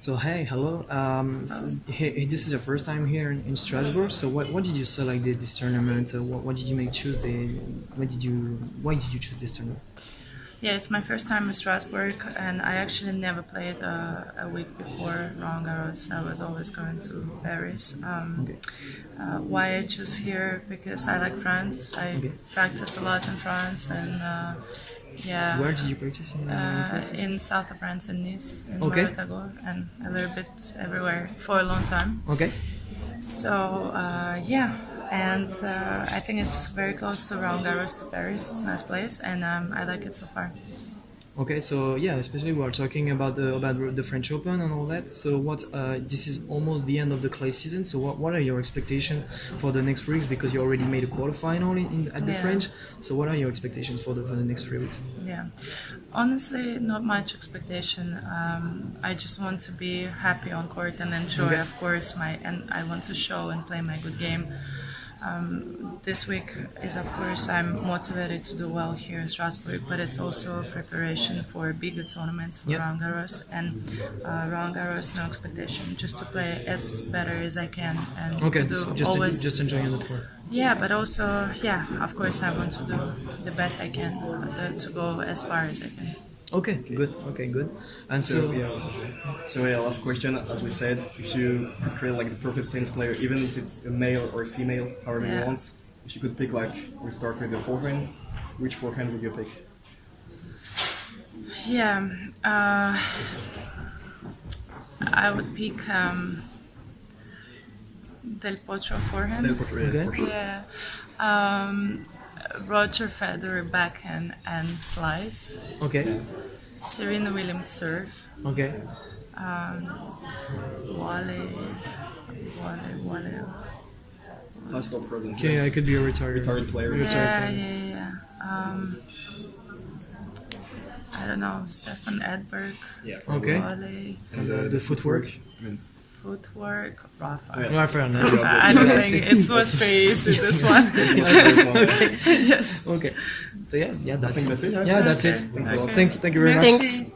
So hey, hello. Um, this, is, hey, this is your first time here in, in Strasbourg. So what, what did you select the, this tournament? Uh, what, what did you make choose the? What did you? Why did you choose this tournament? Yeah, it's my first time in Strasbourg, and I actually never played uh, a week before Roland Garros. I was always going to Paris. Um, Okay. uh, why I choose here? Because I like France. I Okay. practice a lot in France, and uh, yeah. Where did you practice in Uh, in south of France, in Nice, in Okay. And a little bit everywhere for a long time. Okay. So uh, yeah, and uh, I think it's very close to Roland Garros to Paris. It's a nice place, and um, I like it so far. Okay, so yeah, especially we are talking about the about the French Open and all that. So what? Uh, this is almost the end of the clay season. So what, what are your expectations for the next three weeks? Because you already made a quarterfinal in, in at the Yeah. French. So what are your expectations for the for the next three weeks? Yeah, honestly, not much expectation. Um, I just want to be happy on court and enjoy, Okay. of course, my and I want to show and play my good game. Um, this week is, of course, I'm motivated to do well here in Strasbourg, but it's also preparation for bigger tournaments for Yep. Roland Garros and uh, Roland Garros. No expectation, just to play as better as I can and Okay, to do so just always just enjoying the tour. yeah, but also, yeah, of course, I want to do the best I can uh, to go as far as I can. Okay, good. Okay, good. And so, So yeah, so yeah. Last question, as we said, if you could create like the perfect tennis player, even if it's a male or a female, however you want, if you could pick like, we start with the forehand. Which forehand would you pick? Yeah, uh, I would pick um, Del Potro forehand. Del Potro, yeah, Okay. for sure. Yeah, um, Roger Federer backhand and slice. okay, Serena Williams serve. okay, Wale, Wale, Wale. Past or present? okay. I could be a retired. Retired player. Yeah, yeah, yeah. Um, I don't know, Stefan Edberg, Yeah. Okay. Wale, And the, the footwork. I mean, footwork, Rafa. Yeah. No, fair. I don't think it was very easy, this one. this one. yes. Okay. So yeah, yeah, that's think it. that's it, huh? Yeah, that's Okay. it. Thanks a lot. Thank you, thank you very much. Merci.